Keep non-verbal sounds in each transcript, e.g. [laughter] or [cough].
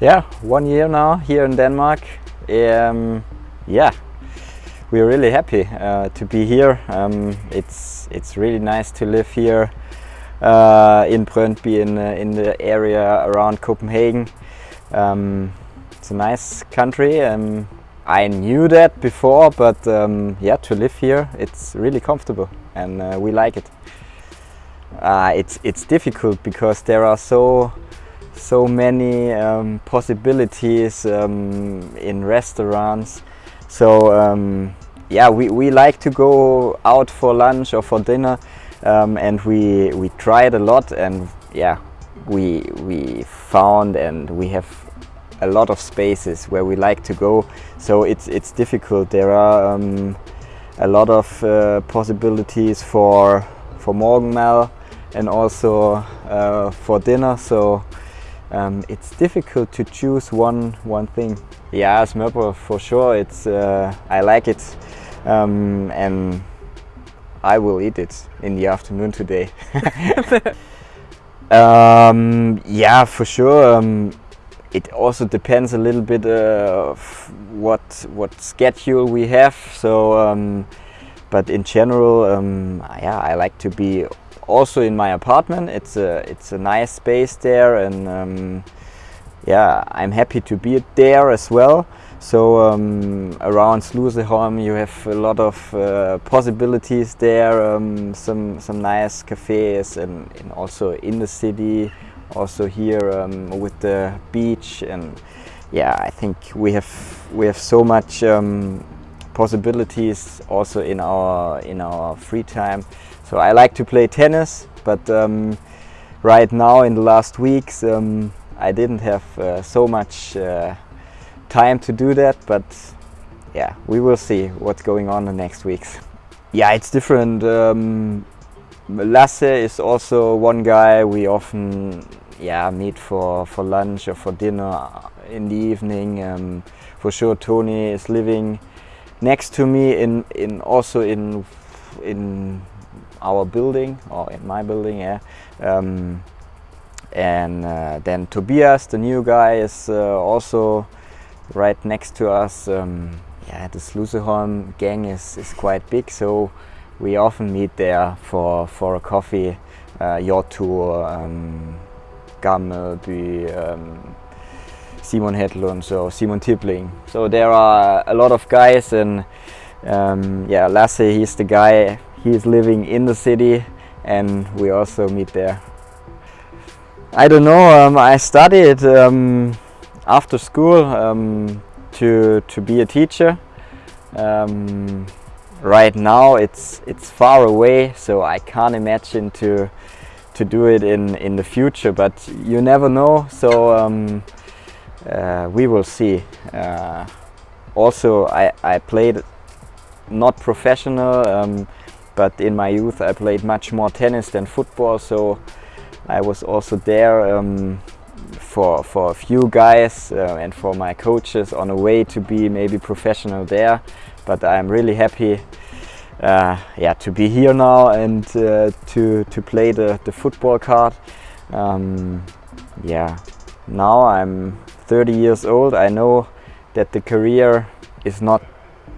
Yeah, one year now here in Denmark. Um, yeah, we're really happy uh, to be here. Um, it's it's really nice to live here uh, in Brøndby in uh, in the area around Copenhagen. Um, it's a nice country. Um, I knew that before, but um, yeah, to live here, it's really comfortable and uh, we like it. Uh, it's it's difficult because there are so so many um, possibilities um, in restaurants. So um, yeah, we, we like to go out for lunch or for dinner, um, and we we tried a lot, and yeah, we we found and we have a lot of spaces where we like to go. So it's it's difficult. There are um, a lot of uh, possibilities for for morgenmad and also uh, for dinner. So um, it's difficult to choose one one thing. Yeah, smørbrød for sure. It's uh, I like it, um, and I will eat it in the afternoon today. [laughs] um, yeah, for sure. Um, it also depends a little bit uh, of what what schedule we have. So, um, but in general, um, yeah, I like to be also in my apartment. It's a it's a nice space there, and um, yeah, I'm happy to be there as well. So um, around Sluseholm, you have a lot of uh, possibilities there. Um, some some nice cafes, and, and, also in the city, also here um, with the beach, and yeah, I think we have we have so much um, possibilities also in our in our free time. So I like to play tennis, but um, right now in the last weeks um, I didn't have uh, so much uh, time to do that, but yeah, we will see what's going on the next weeks. Yeah, it's different. Um, Lasse is also one guy we often yeah meet for for lunch or for dinner in the evening. Um, for sure, Tony is living next to me in in also in in our building or in my building yeah. Um, and uh, then Tobias the new guy is uh, also right next to us. Um, yeah the Sluseholm gang is, is quite big so we often meet there for for a coffee. Uh, your tour um, um, Simon Hedlund so Simon Tippling so there are a lot of guys and um, yeah Lasse he's the guy he's living in the city and we also meet there. I don't know, um, I studied um, after school um, to, to be a teacher. Um, right now it's, it's far away so I can't imagine to, to do it in, in the future but you never know so um, we will see. Uh, also I, I played not professional um, but in my youth I played much more tennis than football so I was also there um, for, for a few guys uh, and for my coaches on a way to be maybe professional there but I'm really happy uh, yeah, to be here now and uh, to, to play the, the football card. Um, yeah, now I'm 30 years old. I know that the career is not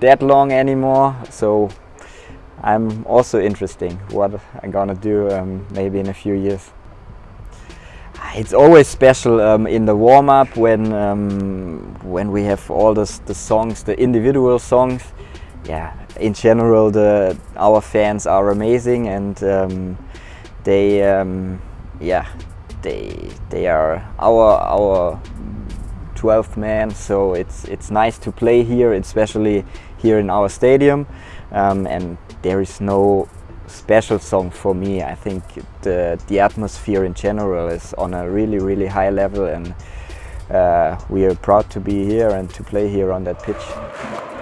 that long anymore so I'm also interesting what I'm gonna do um, maybe in a few years. It's always special um, in the warm-up when um, when we have all this, the songs, the individual songs. Yeah, in general, the our fans are amazing and um, they um, yeah they they are our our 12th man. So it's it's nice to play here, especially here in our stadium, um, and there is no special song for me. I think the, the atmosphere in general is on a really, really high level and uh, we are proud to be here and to play here on that pitch.